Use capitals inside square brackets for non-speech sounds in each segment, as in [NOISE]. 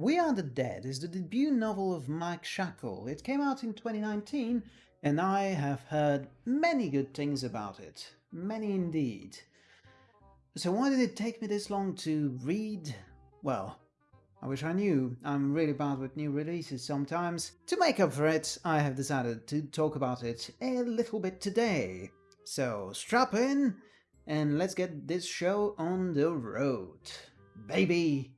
We Are the Dead is the debut novel of Mike Shackle. It came out in 2019 and I have heard many good things about it. Many indeed. So why did it take me this long to read? Well, I wish I knew. I'm really bad with new releases sometimes. To make up for it, I have decided to talk about it a little bit today. So strap in and let's get this show on the road. Baby!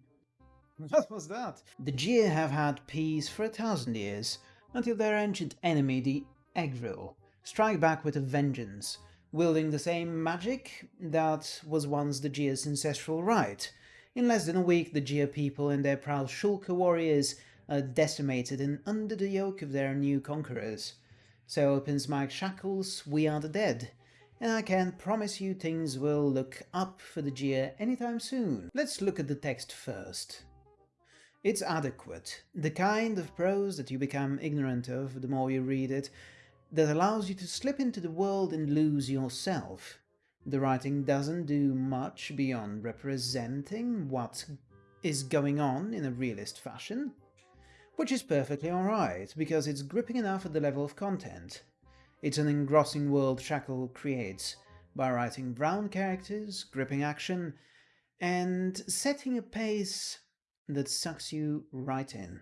[LAUGHS] What was that? The Djir have had peace for a thousand years, until their ancient enemy, the Egril, strike back with a vengeance, wielding the same magic that was once the Djir's ancestral right. In less than a week, the Djir people and their proud Shulka warriors are decimated and under the yoke of their new conquerors. So opens Mike Shackle's We Are the Dead, and I can promise you things will look up for the Djir anytime soon. Let's look at the text first. It's adequate, the kind of prose that you become ignorant of the more you read it, that allows you to slip into the world and lose yourself. The writing doesn't do much beyond representing what is going on in a realist fashion, which is perfectly alright, because it's gripping enough at the level of content. It's an engrossing world Shackle creates, by writing brown characters, gripping action, and setting a pace that sucks you right in.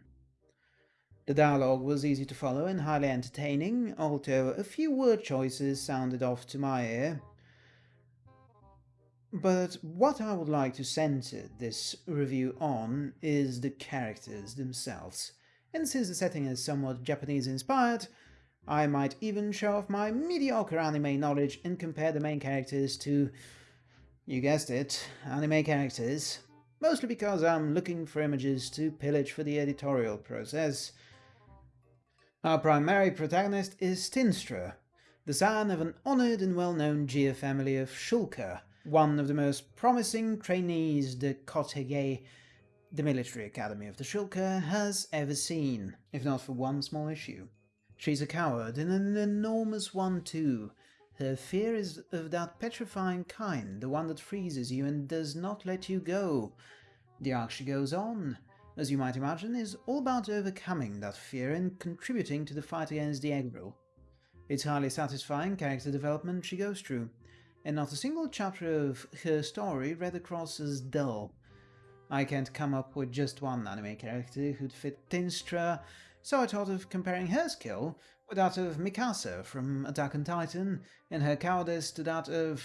The dialogue was easy to follow and highly entertaining, although a few word choices sounded off to my ear. But what I would like to center this review on is the characters themselves, and since the setting is somewhat Japanese-inspired, I might even show off my mediocre anime knowledge and compare the main characters to, you guessed it, anime characters mostly because I'm looking for images to pillage for the editorial process. Our primary protagonist is Stinstra, the son of an honoured and well-known Djir family of Shulka, one of the most promising trainees the Kotege, the military academy of the Shulka, has ever seen, if not for one small issue. She's a coward, and an enormous one too, her fear is of that petrifying kind, the one that freezes you and does not let you go. The arc she goes on, as you might imagine, is all about overcoming that fear and contributing to the fight against the Egril. It's highly satisfying character development she goes through, and not a single chapter of her story read across as dull. I can't come up with just one anime character who'd fit Tinnstra, so I thought of comparing her skill that of Mikasa from Attack on Titan, and her cowardice to that of,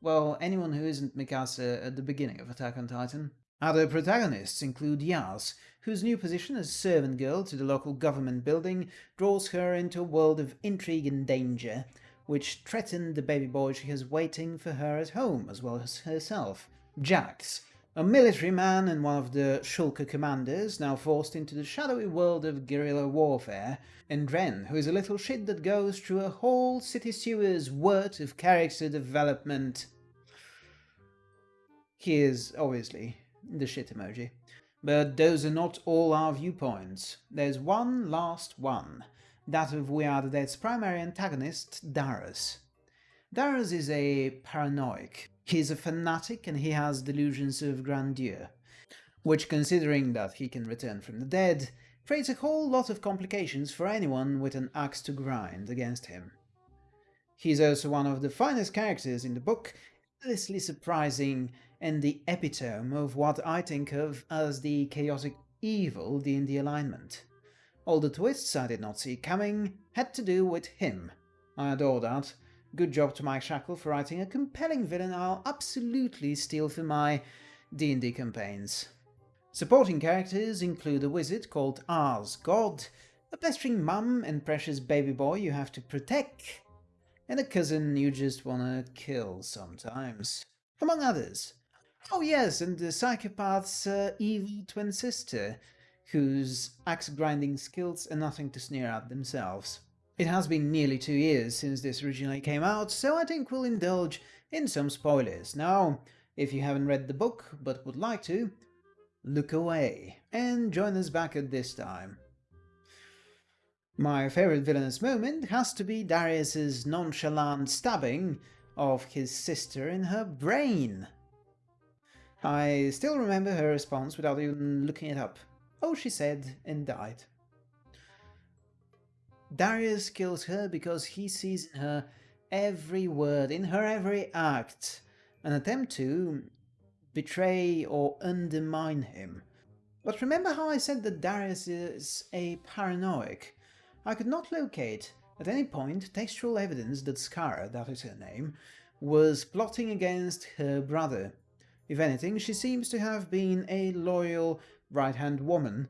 well, anyone who isn't Mikasa at the beginning of Attack on Titan. Other protagonists include Yaz, whose new position as servant girl to the local government building draws her into a world of intrigue and danger, which threaten the baby boy she has waiting for her at home, as well as herself. Jax, a military man and one of the Shulka commanders, now forced into the shadowy world of guerrilla warfare, and Dren, who is a little shit that goes through a whole city sewer's worth of character development. He is, obviously, the shit emoji. But those are not all our viewpoints. There's one last one, that of We Are the Dead's primary antagonist, Darius. Darius is a paranoic, He's a fanatic and he has delusions of grandeur, which considering that he can return from the dead, creates a whole lot of complications for anyone with an axe to grind against him. He's also one of the finest characters in the book, endlessly surprising and the epitome of what I think of as the chaotic evil D&D alignment. All the twists I did not see coming had to do with him. I adore that, Good job to Mike Shackle for writing a compelling villain I'll absolutely steal for my D&D campaigns. Supporting characters include a wizard called Aasgod, a pestering mum and precious baby boy you have to protect, and a cousin you just wanna kill sometimes, among others. Oh yes, and the psychopath's uh, evil twin sister, whose axe-grinding skills are nothing to sneer at themselves. It has been nearly two years since this originally came out, so I think we'll indulge in some spoilers. Now, if you haven't read the book but would like to, look away and join us back at this time. My favourite villainous moment has to be Darius's nonchalant stabbing of his sister in her brain. I still remember her response without even looking it up. oh she said and died. Darius kills her because he sees in her every word, in her every act, an attempt to betray or undermine him. But remember how I said that Darius is a paranoic? I could not locate at any point textual evidence that Skara, that is her name, was plotting against her brother. If anything, she seems to have been a loyal right-hand woman,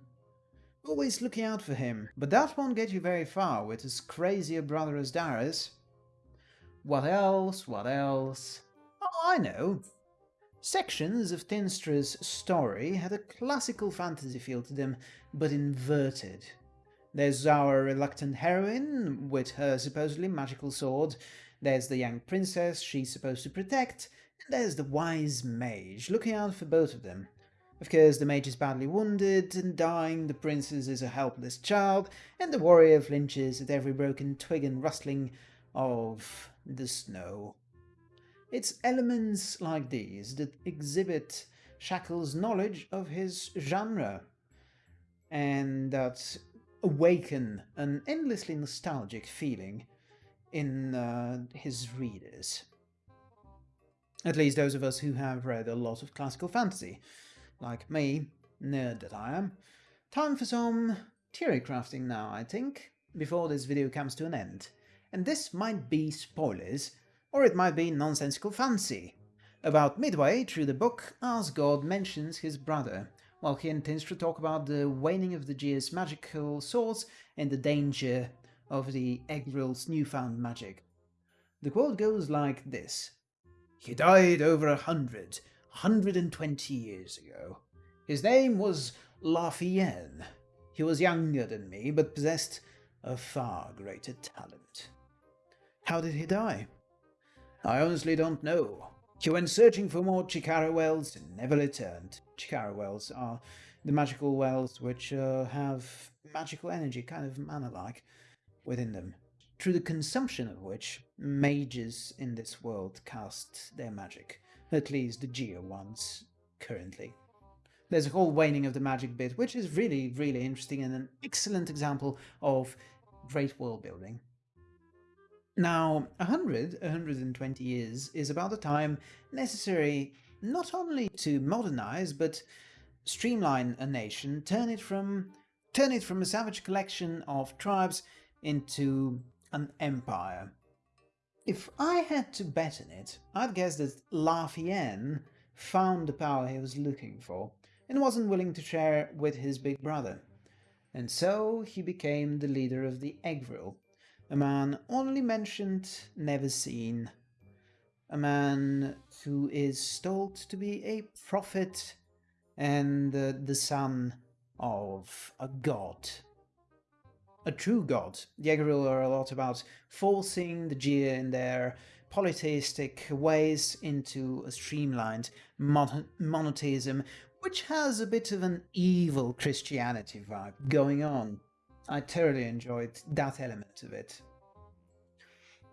always looking out for him. But that won't get you very far with as crazy a brother as Darius. What else? What else? Oh, I know. Sections of Tinnstra's story had a classical fantasy feel to them, but inverted. There's our reluctant heroine with her supposedly magical sword, there's the young princess she's supposed to protect, and there's the wise mage, looking out for both of them. Of course, the mage is badly wounded and dying, the princess is a helpless child, and the warrior flinches at every broken twig and rustling of the snow. It's elements like these that exhibit Shackle's knowledge of his genre and that awaken an endlessly nostalgic feeling in uh, his readers. At least those of us who have read a lot of classical fantasy, like me, nerd that I am. Time for some theory crafting now, I think, before this video comes to an end. And this might be spoilers, or it might be nonsensical fancy. About midway through the book, Aasgod mentions his brother, while he intends to talk about the waning of the Gear's magical source and the danger of the Egril's newfound magic. The quote goes like this. He died over a hundred, hundred and twenty years ago. His name was Lafien. He was younger than me, but possessed a far greater talent. How did he die? I honestly don't know. He went searching for more Chikara wells and never returned. Chikara wells are the magical wells which uh, have magical energy, kind of mana-like, within them, through the consumption of which mages in this world cast their magic, at least the Geo ones, currently. There's a whole waning of the magic bit, which is really, really interesting and an excellent example of great world building. Now, 100, 120 years is about the time necessary not only to modernize, but streamline a nation, turn it from turn it from a savage collection of tribes into an empire. If I had to bet on it, I'd guess that Lafien found the power he was looking for and wasn't willing to share with his big brother. And so he became the leader of the Egril, a man only mentioned, never seen. A man who is told to be a prophet and uh, the son of a god. A true god. The Egril are a lot about forcing the Gear in their polytheistic ways into a streamlined mon monotheism, which has a bit of an evil Christianity vibe going on. I thoroughly enjoyed that element of it.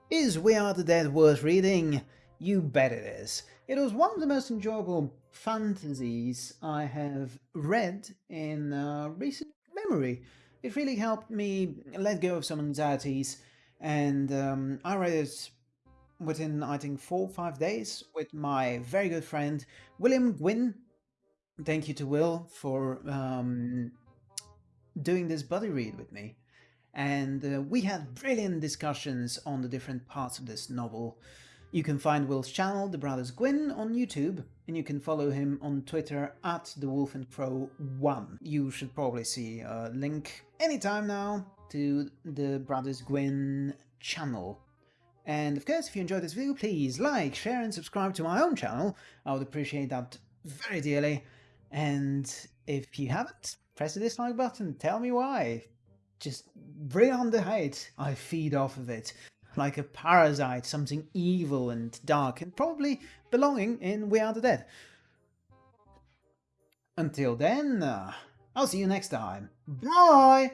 Is We Are the Dead worth reading? You bet it is. It was one of the most enjoyable fantasies I have read in uh, recent memory. It really helped me let go of some anxieties and um, I read it within, I think, four or five days with my very good friend William Gwynn. Thank you to Will for um, doing this buddy read with me. And uh, we had brilliant discussions on the different parts of this novel. You can find Will's channel, The Brothers Gwynn, on YouTube, and you can follow him on Twitter at The Wolf and Crow 1. You should probably see a link anytime now to the Brothers Gwynn channel. And of course, if you enjoyed this video, please like, share and subscribe to my own channel. I would appreciate that very dearly. And if you haven't, press the dislike button, tell me why. Just bring on the hate, I feed off of it. Like a parasite, something evil and dark and probably belonging in We Are the Dead. Until then, uh, I'll see you next time. Bye!